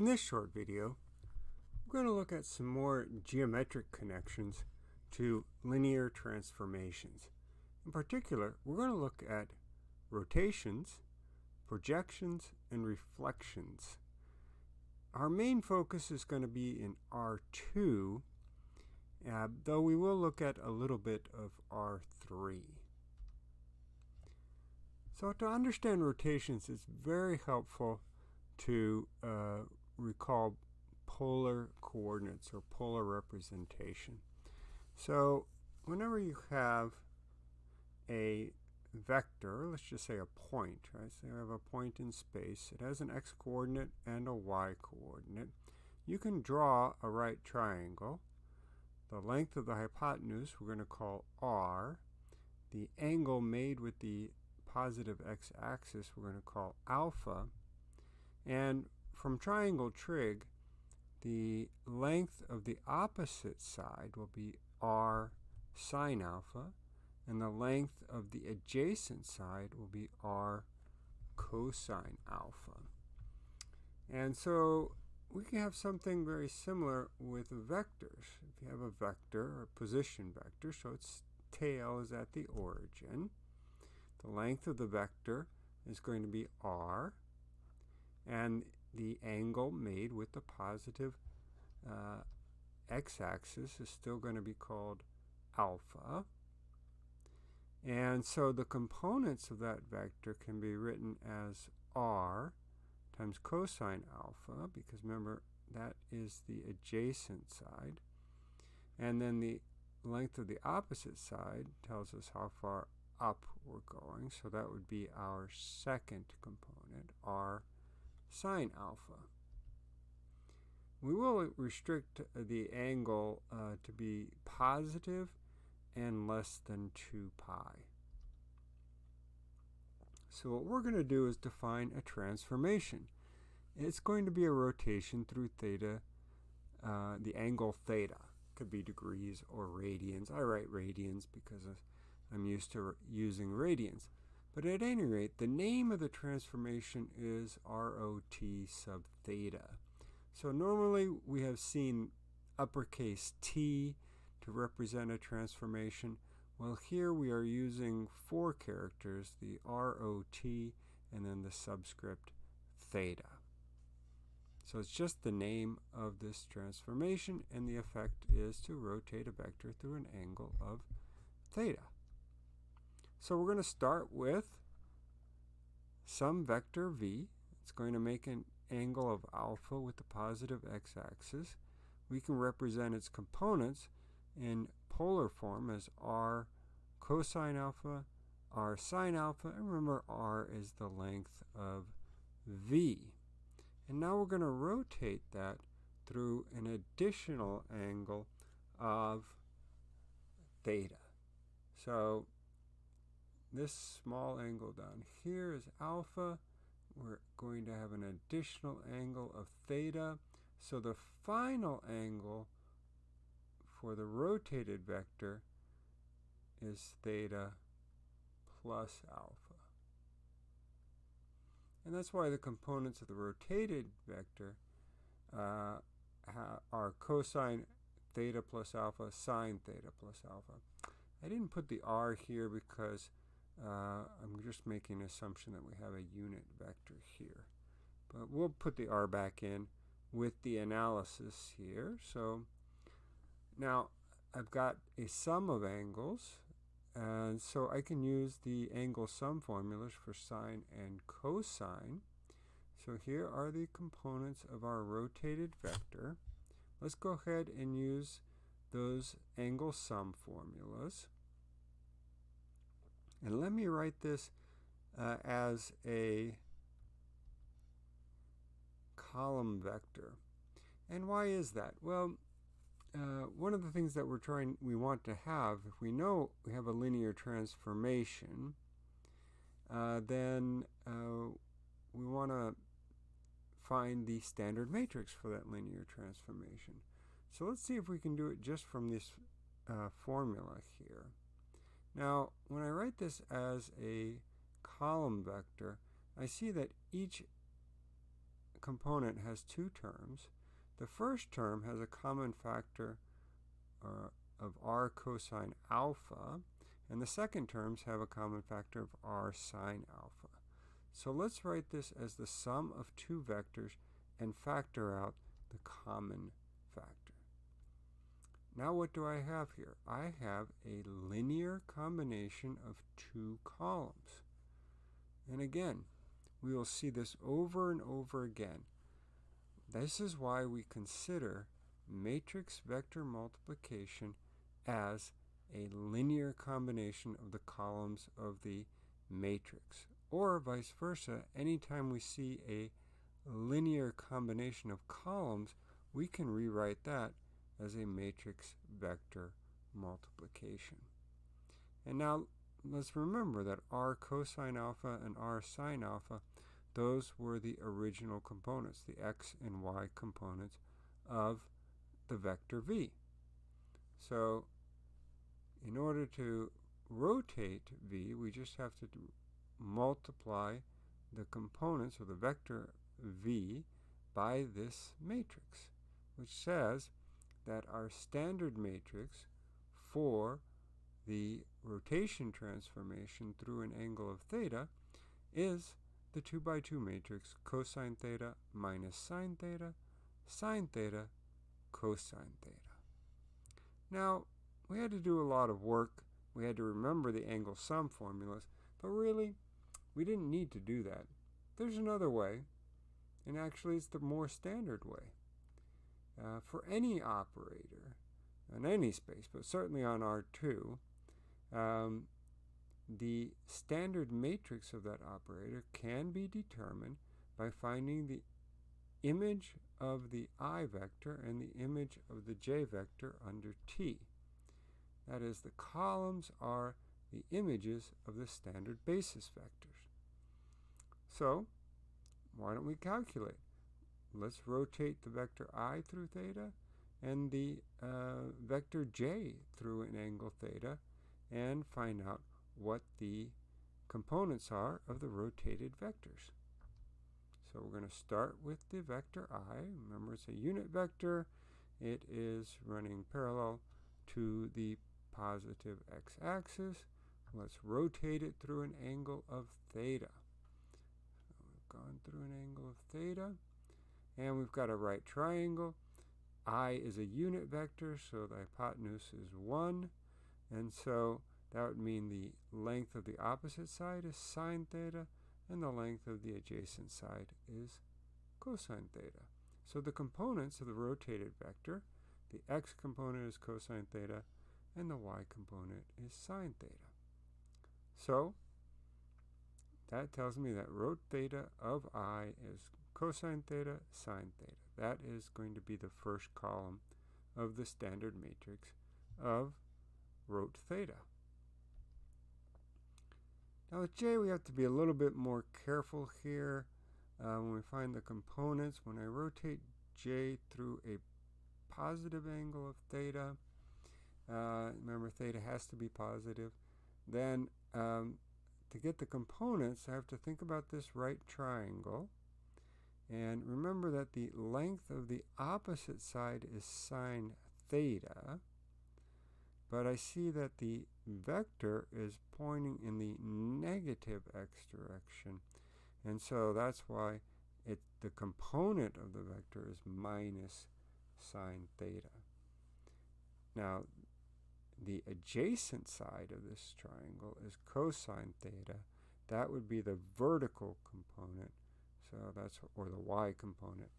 In this short video, we're going to look at some more geometric connections to linear transformations. In particular, we're going to look at rotations, projections, and reflections. Our main focus is going to be in R2, uh, though we will look at a little bit of R3. So to understand rotations, it's very helpful to uh, recall polar coordinates or polar representation. So whenever you have a vector, let's just say a point, right? So you have a point in space. It has an x-coordinate and a y-coordinate. You can draw a right triangle. The length of the hypotenuse we're going to call r. The angle made with the positive x-axis we're going to call alpha. And from triangle trig, the length of the opposite side will be r sine alpha, and the length of the adjacent side will be r cosine alpha. And so we can have something very similar with vectors. If you have a vector, a position vector, so its tail is at the origin, the length of the vector is going to be r, and the angle made with the positive uh, x-axis is still going to be called alpha. And so the components of that vector can be written as r times cosine alpha, because remember, that is the adjacent side. And then the length of the opposite side tells us how far up we're going, so that would be our second component, r sine alpha. We will restrict the angle uh, to be positive and less than 2 pi. So what we're going to do is define a transformation. It's going to be a rotation through theta, uh, the angle theta. Could be degrees or radians. I write radians because I'm used to using radians. But at any rate, the name of the transformation is ROT sub theta. So normally we have seen uppercase T to represent a transformation. Well, here we are using four characters, the ROT and then the subscript theta. So it's just the name of this transformation, and the effect is to rotate a vector through an angle of theta. So we're going to start with some vector v. It's going to make an angle of alpha with the positive x-axis. We can represent its components in polar form as r cosine alpha, r sine alpha, and remember r is the length of v. And now we're going to rotate that through an additional angle of theta. So this small angle down here is alpha. We're going to have an additional angle of theta. So the final angle for the rotated vector is theta plus alpha. And that's why the components of the rotated vector uh, are cosine theta plus alpha, sine theta plus alpha. I didn't put the r here because uh, I'm just making an assumption that we have a unit vector here. But we'll put the r back in with the analysis here. So now I've got a sum of angles, and so I can use the angle sum formulas for sine and cosine. So here are the components of our rotated vector. Let's go ahead and use those angle sum formulas. And let me write this uh, as a column vector. And why is that? Well, uh, one of the things that we're trying, we want to have, if we know we have a linear transformation, uh, then uh, we want to find the standard matrix for that linear transformation. So let's see if we can do it just from this uh, formula here. Now, when I write this as a column vector, I see that each component has two terms. The first term has a common factor uh, of r cosine alpha, and the second terms have a common factor of r sine alpha. So let's write this as the sum of two vectors and factor out the common. Now what do I have here? I have a linear combination of two columns. And again, we will see this over and over again. This is why we consider matrix vector multiplication as a linear combination of the columns of the matrix. Or vice versa, anytime we see a linear combination of columns, we can rewrite that as a matrix vector multiplication. And now let's remember that r cosine alpha and r sine alpha, those were the original components, the x and y components of the vector v. So in order to rotate v, we just have to multiply the components of the vector v by this matrix, which says that our standard matrix for the rotation transformation through an angle of theta is the 2 by 2 matrix cosine theta minus sine theta, sine theta, cosine theta. Now, we had to do a lot of work. We had to remember the angle sum formulas, but really, we didn't need to do that. There's another way, and actually it's the more standard way. Uh, for any operator on any space, but certainly on R2, um, the standard matrix of that operator can be determined by finding the image of the i vector and the image of the j vector under T. That is, the columns are the images of the standard basis vectors. So, why don't we calculate? Let's rotate the vector i through theta and the uh, vector j through an angle theta and find out what the components are of the rotated vectors. So we're going to start with the vector i. Remember it's a unit vector. It is running parallel to the positive x-axis. Let's rotate it through an angle of theta. So we've gone through an angle of theta. And we've got a right triangle. I is a unit vector, so the hypotenuse is 1. And so that would mean the length of the opposite side is sine theta, and the length of the adjacent side is cosine theta. So the components of the rotated vector, the x component is cosine theta, and the y component is sine theta. So that tells me that rot theta of i is cosine theta, sine theta. That is going to be the first column of the standard matrix of rot theta. Now with J we have to be a little bit more careful here uh, when we find the components. When I rotate J through a positive angle of theta, uh, remember theta has to be positive, then um, to get the components I have to think about this right triangle and remember that the length of the opposite side is sine theta, but I see that the vector is pointing in the negative x direction. And so that's why it, the component of the vector is minus sine theta. Now, the adjacent side of this triangle is cosine theta. That would be the vertical component. So that's, or the y component.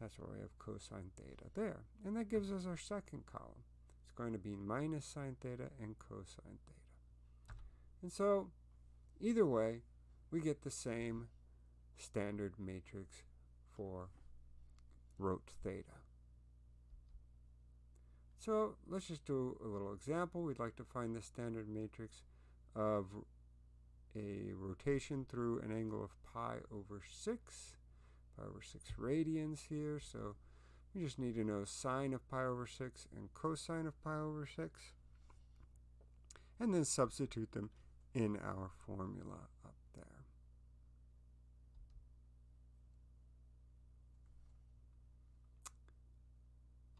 That's where we have cosine theta there. And that gives us our second column. It's going to be minus sine theta and cosine theta. And so, either way, we get the same standard matrix for rot theta. So let's just do a little example. We'd like to find the standard matrix of a rotation through an angle of pi over 6, pi over 6 radians here. So we just need to know sine of pi over 6 and cosine of pi over 6, and then substitute them in our formula up there.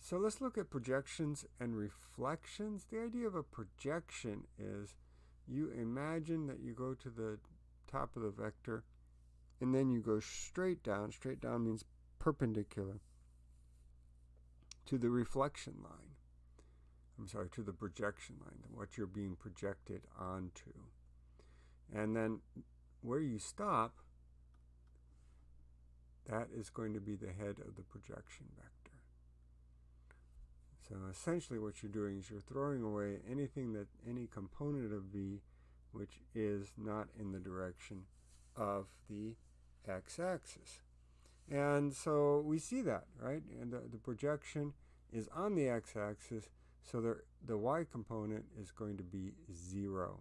So let's look at projections and reflections. The idea of a projection is you imagine that you go to the top of the vector and then you go straight down. Straight down means perpendicular to the reflection line. I'm sorry, to the projection line, what you're being projected onto. And then where you stop, that is going to be the head of the projection vector. So essentially what you're doing is you're throwing away anything that, any component of V which is not in the direction of the x-axis. And so we see that, right? And the, the projection is on the x-axis, so the, the y component is going to be 0.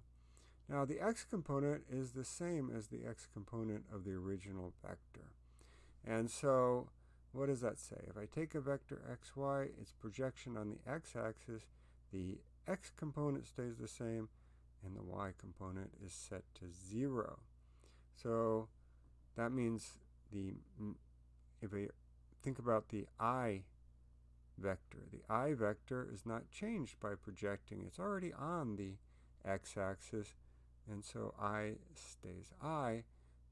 Now the x component is the same as the x component of the original vector. And so what does that say? If I take a vector xy, its projection on the x-axis, the x component stays the same, and the y component is set to 0. So that means the if I think about the i vector, the i vector is not changed by projecting. It's already on the x-axis, and so i stays i.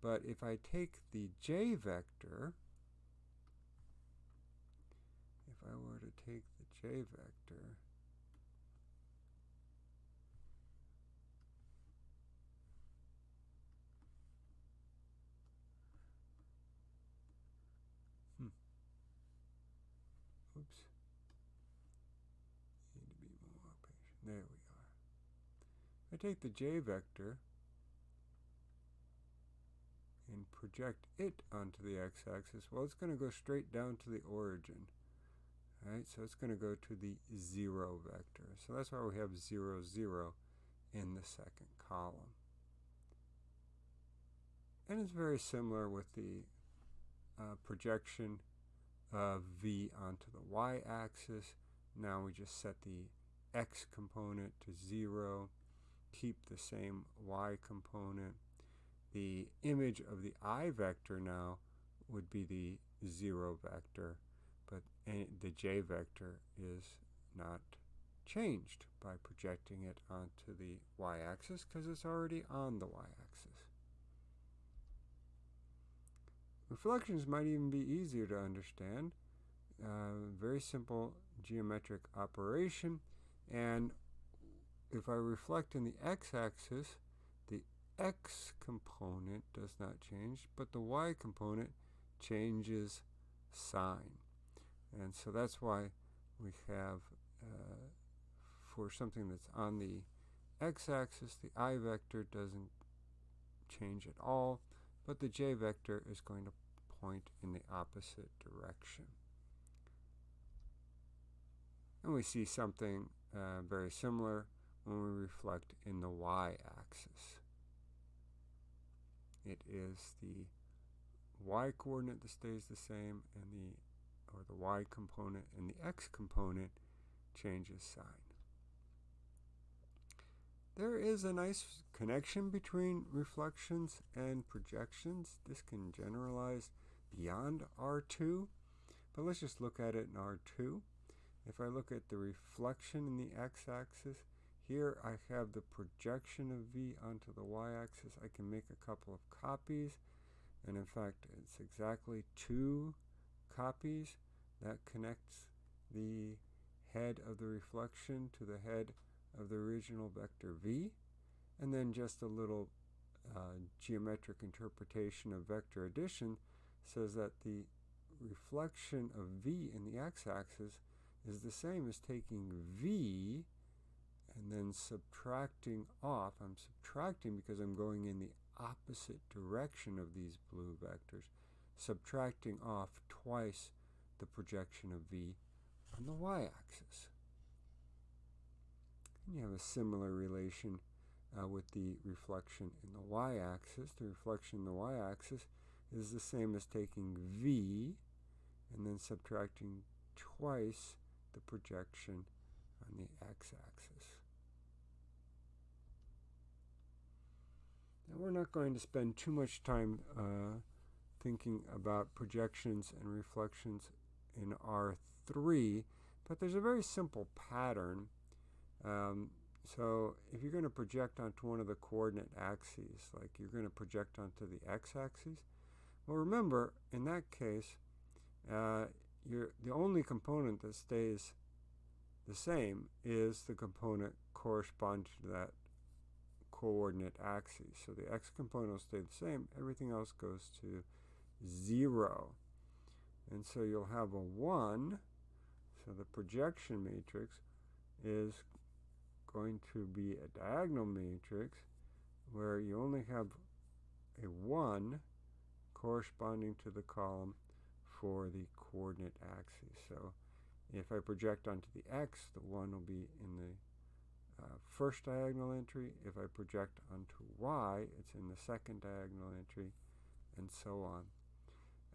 But if I take the j vector, if I were to take the j vector, hmm. Oops. Need to be more patient. There we are. I take the j vector and project it onto the x-axis, well, it's going to go straight down to the origin. Right, so it's going to go to the 0 vector. So that's why we have 0, 0 in the second column. And it's very similar with the uh, projection of v onto the y-axis. Now we just set the x component to 0, keep the same y component. The image of the i vector now would be the 0 vector but the j vector is not changed by projecting it onto the y-axis because it's already on the y-axis. Reflections might even be easier to understand. Uh, very simple geometric operation and if I reflect in the x-axis the x component does not change but the y component changes sign. And so that's why we have, uh, for something that's on the x-axis, the i vector doesn't change at all, but the j vector is going to point in the opposite direction. And we see something uh, very similar when we reflect in the y-axis. It is the y coordinate that stays the same and the or the y component and the x component changes sign. There is a nice connection between reflections and projections. This can generalize beyond R2, but let's just look at it in R2. If I look at the reflection in the x-axis, here I have the projection of V onto the y-axis. I can make a couple of copies, and in fact, it's exactly two copies that connects the head of the reflection to the head of the original vector v and then just a little uh, geometric interpretation of vector addition says that the reflection of v in the x-axis is the same as taking v and then subtracting off. I'm subtracting because I'm going in the opposite direction of these blue vectors, subtracting off twice the projection of V on the y-axis. And you have a similar relation uh, with the reflection in the y-axis. The reflection in the y-axis is the same as taking V and then subtracting twice the projection on the x-axis. Now we're not going to spend too much time uh, thinking about projections and reflections in R3 But there's a very simple pattern. Um, so if you're going to project onto one of the coordinate axes, like you're going to project onto the x-axis, well, remember, in that case, uh, the only component that stays the same is the component corresponding to that coordinate axis. So the x component will stay the same. Everything else goes to 0. And so you'll have a 1. So the projection matrix is going to be a diagonal matrix where you only have a 1 corresponding to the column for the coordinate axis. So if I project onto the x, the 1 will be in the uh, first diagonal entry. If I project onto y, it's in the second diagonal entry, and so on.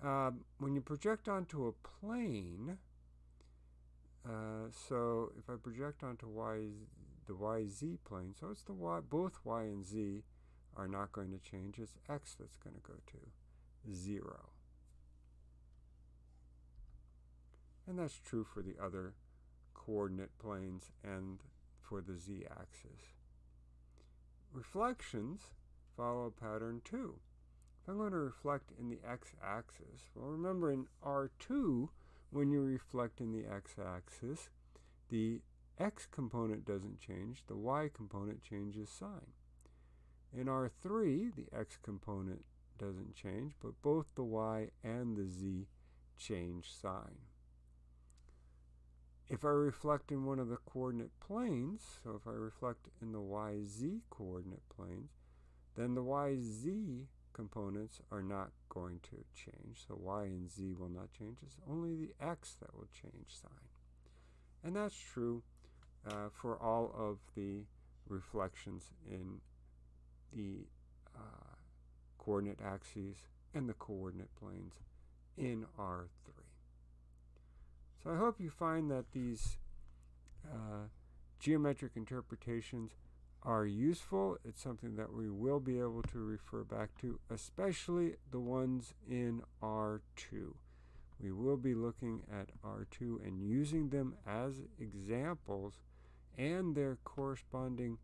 Um, when you project onto a plane, uh, so if I project onto y, the yz plane, so it's the y, both y and z are not going to change. It's x that's going to go to 0. And that's true for the other coordinate planes and for the z-axis. Reflections follow pattern 2. I'm going to reflect in the x-axis, well remember in R2, when you reflect in the x-axis, the x component doesn't change, the y component changes sign. In R3, the x component doesn't change, but both the y and the z change sign. If I reflect in one of the coordinate planes, so if I reflect in the yz coordinate planes, then the yz components are not going to change. So y and z will not change. It's only the x that will change sign. And that's true uh, for all of the reflections in the uh, coordinate axes and the coordinate planes in R3. So I hope you find that these uh, geometric interpretations are useful. It's something that we will be able to refer back to, especially the ones in R2. We will be looking at R2 and using them as examples and their corresponding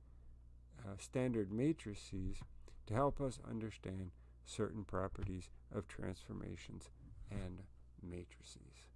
uh, standard matrices to help us understand certain properties of transformations and matrices.